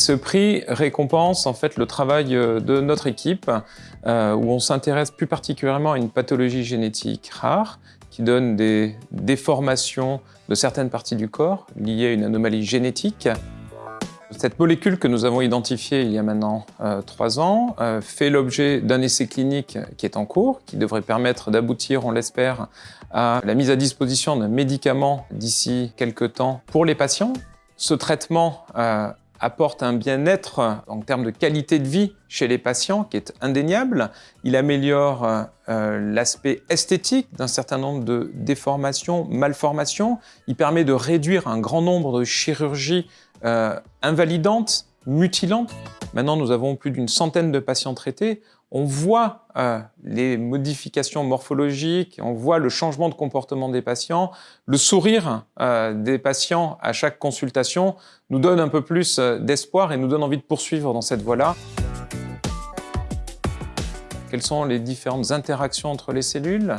Ce prix récompense en fait le travail euh, de notre équipe euh, où on s'intéresse plus particulièrement à une pathologie génétique rare qui donne des déformations de certaines parties du corps liées à une anomalie génétique. Cette molécule que nous avons identifiée il y a maintenant euh, trois ans fait l'objet d'un essai clinique qui est en cours, qui devrait permettre d'aboutir, on l'espère, à la mise à disposition d'un médicament d'ici quelques temps pour les patients. Ce traitement apporte un bien-être en termes de qualité de vie chez les patients qui est indéniable. Il améliore euh, l'aspect esthétique d'un certain nombre de déformations, malformations. Il permet de réduire un grand nombre de chirurgies euh, invalidantes, mutilantes. Maintenant, nous avons plus d'une centaine de patients traités on voit euh, les modifications morphologiques, on voit le changement de comportement des patients, le sourire euh, des patients à chaque consultation nous donne un peu plus euh, d'espoir et nous donne envie de poursuivre dans cette voie-là. Quelles sont les différentes interactions entre les cellules?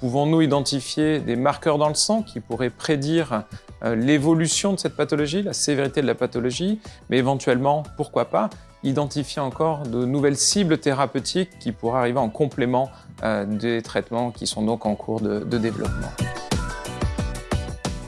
Pouvons-nous identifier des marqueurs dans le sang qui pourraient prédire l'évolution de cette pathologie, la sévérité de la pathologie, mais éventuellement, pourquoi pas, identifier encore de nouvelles cibles thérapeutiques qui pourraient arriver en complément euh, des traitements qui sont donc en cours de, développement.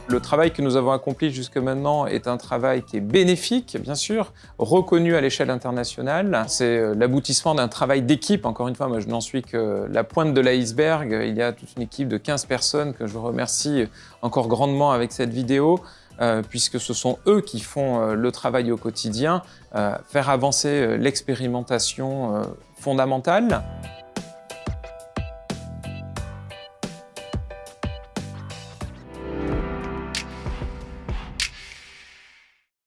Le travail que nous avons accompli jusque maintenant est un travail qui est bénéfique, bien sûr, reconnu à l'échelle internationale. C'est euh, l'aboutissement d'un travail d'équipe. Encore une fois, moi, je n'en suis que la pointe de l'iceberg. Il y a toute une équipe de 15 personnes que je remercie encore grandement avec cette vidéo. Euh, puisque ce sont eux qui font euh, le travail au quotidien, faire avancer l'expérimentation fondamentale.